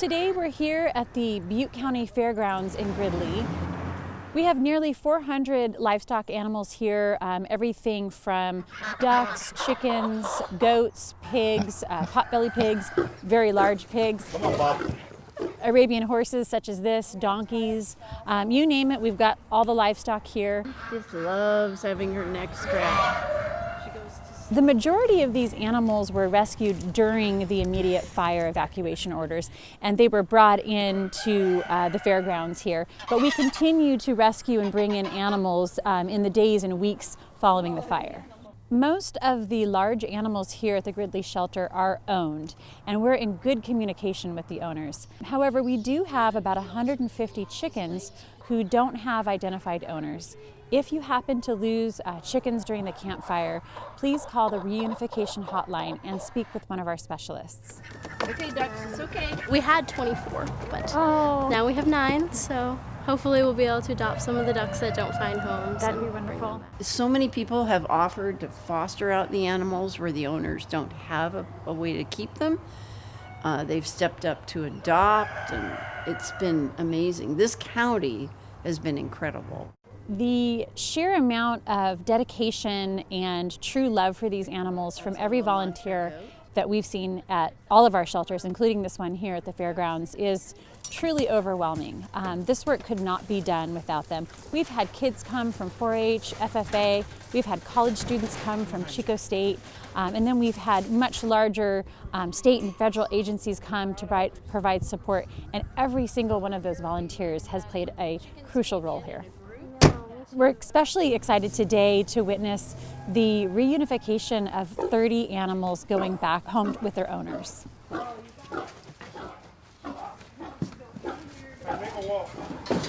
Today we're here at the Butte County Fairgrounds in Gridley. We have nearly 400 livestock animals here, um, everything from ducks, chickens, goats, pigs, uh, potbelly pigs, very large pigs. Arabian horses such as this, donkeys, um, you name it, we've got all the livestock here. Just loves having her neck scratched. The majority of these animals were rescued during the immediate fire evacuation orders, and they were brought into uh, the fairgrounds here. But we continue to rescue and bring in animals um, in the days and weeks following the fire. Most of the large animals here at the Gridley shelter are owned, and we're in good communication with the owners. However, we do have about 150 chickens who don't have identified owners. If you happen to lose uh, chickens during the Camp Fire, please call the reunification hotline and speak with one of our specialists. Okay, ducks, it's okay. We had 24, but Oh, now we have nine, so hopefully we'll be able to adopt some of the ducks that don't find homes. that'd be wonderful. So many people have offered to foster out the animals where the owners don't have a, a way to keep them. Uh, they've stepped up to adopt, and it's been amazing. This county has been incredible. The sheer amount of dedication and true love for these animals from every volunteer that we've seen at all of our shelters, including this one here at the fairgrounds, is truly overwhelming. Um, this work could not be done without them. We've had kids come from 4-H, FFA, we've had college students come from Chico State, um, and then we've had much larger um, state and federal agencies come to provide, provide support, and every single one of those volunteers has played a crucial role here. We're especially excited today to witness the reunification of 30 animals going back home with their owners. Make a.